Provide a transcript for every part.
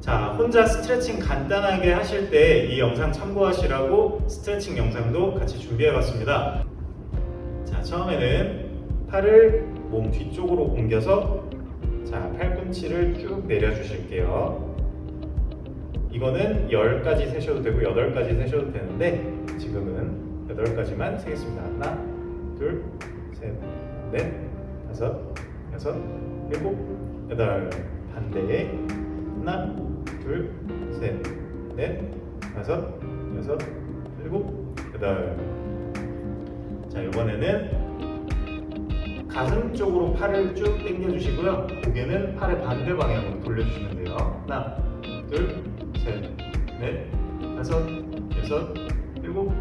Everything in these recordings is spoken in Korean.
자, 혼자 스트레칭 간단하게 하실 때 이 영상 참고하시라고 스트레칭 영상도 같이 준비해 봤습니다. 자, 처음에는 팔을 몸 뒤쪽으로 옮겨서 자, 팔꿈치를 쭉 내려 주실게요. 이거는 10까지 세셔도 되고 8까지 세셔도 되는데 지금은 8까지만 세겠습니다. 하나, 둘, 셋, 넷, 다섯, 여섯, 일곱, 여덟. 반대. 하나, 둘, 셋, 넷, 다섯, 여섯, 일곱, 여덟. 자, 이번에는 가슴 쪽으로 팔을 쭉 당겨 주시고요. 고개는 팔의 반대 방향으로 돌려주시면 돼요. 하나, 둘, 셋, 넷, 다섯, 여섯, 일곱,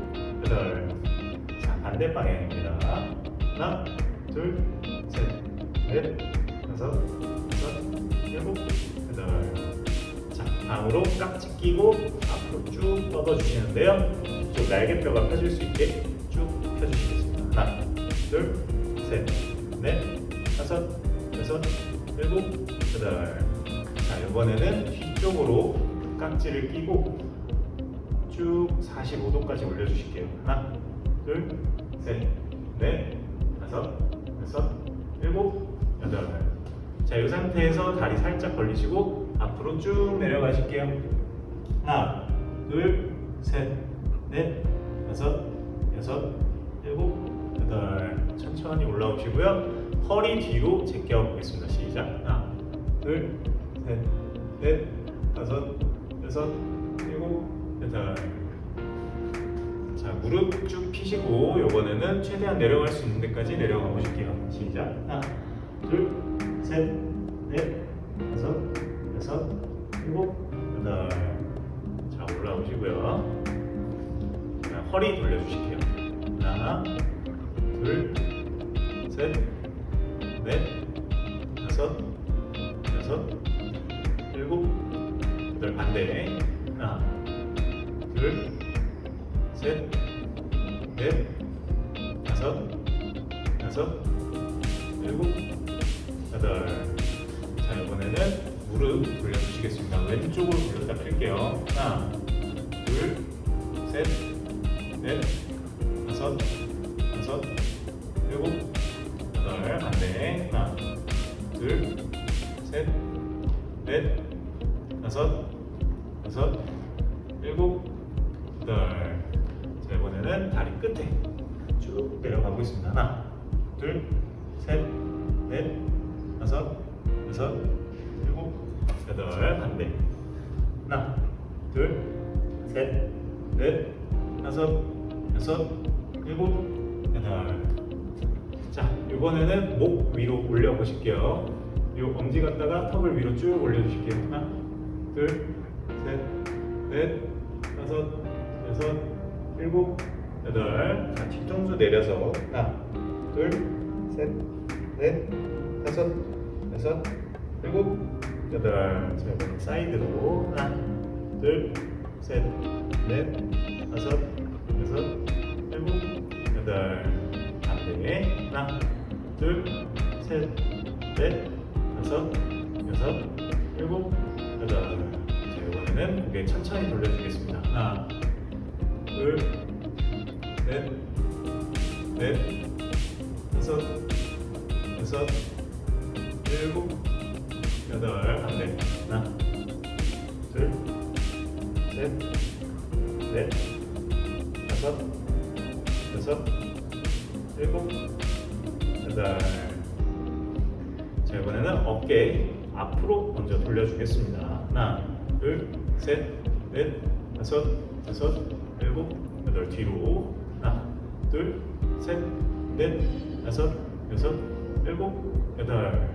여덟. 자, 반대 방향입니다. 하나, 둘, 셋, 넷, 다섯, 여섯, 일곱, 여덟. 자, 다음으로 깍지 끼고 앞으로 쭉 뻗어 주시는데요. 이쪽 날개뼈가 펴질 수 있게 쭉 펴주시겠습니다. 하나, 둘, 셋, 넷, 다섯, 여섯, 일곱, 여덟. 자, 이번에는 뒤쪽으로 깍지를 끼고 쭉 45도까지 올려주실게요. 하나, 둘, 셋, 넷, 다섯, 여섯, 일곱, 여덟. 자, 이 상태에서 다리 살짝 벌리시고 앞으로 쭉 내려가실게요. 하나, 둘, 셋, 넷, 다섯, 여섯, 일곱, 여덟. 천천히 올라오시고요. 허리 뒤로 제껴 보겠습니다. 시작. 하나, 둘, 셋, 넷, 다섯, 여섯, 일곱, 여덟. 자, 무릎 쭉 펴시고 이번에는 최대한 내려갈 수 있는 데까지 내려가 보실게요. 시작. 하나, 둘, 셋, 넷, 허리 돌려주실게요. 하나, 둘, 셋, 넷, 다섯, 여섯, 일곱, 여덟 반대. 하나, 둘, 셋, 넷, 다섯, 여섯, 일곱, 여덟. 자, 이번에는 무릎 돌려주시겠습니다. 왼쪽으로 돌렸다 펼게요. 하나, 둘, 셋, 넷, 다섯, 여섯, 일곱, 여덟. 반대. 하나, 둘, 셋, 넷, 다섯, 여섯, 일곱, 여덟. 자, 이번에는 다리 끝에 쭉 내려가고 있습니다. 하나, 둘, 셋, 넷, 다섯, 여섯, 일곱, 여덟. 반대. 하나, 둘, 셋, 넷, 다섯, 여섯, 일곱, 여덟. 자, 이번에는 목 위로 올려 보실게요. 이 엄지 갖다가 턱을 위로 쭉 올려주실게요. 하나, 둘, 셋, 넷, 다섯, 여섯, 일곱, 여덟. 자, 뒤통수 내려서 하나, 둘, 셋, 넷, 다섯, 여섯, 일곱, 여덟. 자, 이번엔 사이드로 하나, 둘, 셋, 넷, 다섯, 여덟. 반대. 하나, 둘, 셋, 넷, 다섯, 여섯, 일곱, 여덟. 자, 이번에는 고개 천천히 돌려주겠습니다. 하나, 둘, 넷, 넷, 다섯, 여섯, 일곱, 여덟. 반대. 하나, 둘, 셋, 넷, 다섯, 여섯, 일곱, 여덟. 자 이번에는 어깨 앞으로 먼저 돌려주겠습니다. 하나, 둘, 셋, 넷, 다섯, 여섯, 일곱, 여덟 뒤로 하나, 둘, 셋, 넷, 다섯, 여섯, 일곱, 여덟.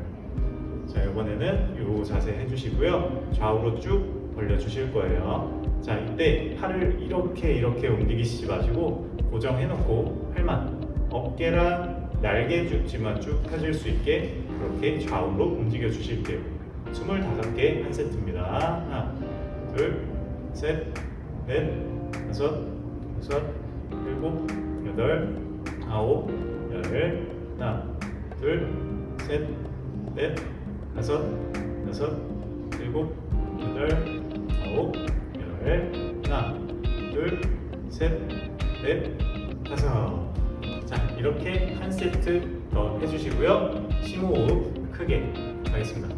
자 이번에는 이 자세 해주시고요. 좌우로 쭉 벌려주실 거예요. 자 이때 팔을 이렇게 이렇게 움직이시지 마시고 고정해놓고 팔만 어깨랑 날개죽지만 쭉 펴질 수 있게 그렇게 좌우로 움직여 주실게요. 25개 한 세트입니다. 하나, 둘, 셋, 넷, 다섯, 여섯, 일곱, 여덟, 아홉, 열. 하나, 둘, 셋, 넷, 다섯, 여섯, 일곱, 여덟, 아홉, 열, 하나, 둘, 셋, 넷, 다섯. 자, 이렇게 한 세트 더 해주시고요. 심호흡 크게 하겠습니다.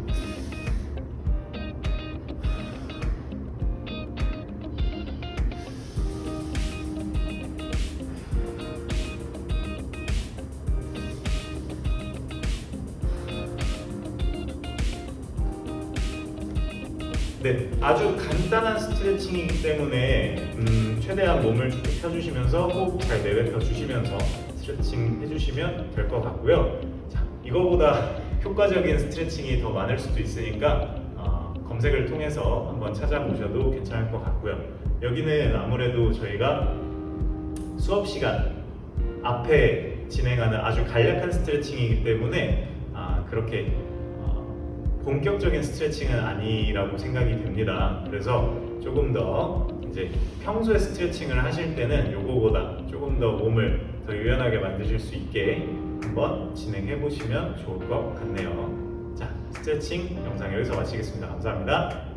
네, 아주 간단한 스트레칭이기 때문에 음, 최대한 몸을 쭉 펴주시면서 호흡 잘 내뱉어 주시면서 스트레칭 해주시면 될 것 같고요. 자, 이거보다 효과적인 스트레칭이 더 많을 수도 있으니까 어, 검색을 통해서 한번 찾아보셔도 괜찮을 것 같고요. 여기는 아무래도 저희가 수업 시간 앞에 진행하는 아주 간략한 스트레칭이기 때문에 아, 그렇게 어, 본격적인 스트레칭은 아니라고 생각이 됩니다. 그래서 조금 더 이제 평소에 스트레칭을 하실 때는 요거보다 조금 더 몸을 더 유연하게 만드실 수 있게 한번 진행해 보시면 좋을 것 같네요. 자, 스트레칭 영상 여기서 마치겠습니다. 감사합니다.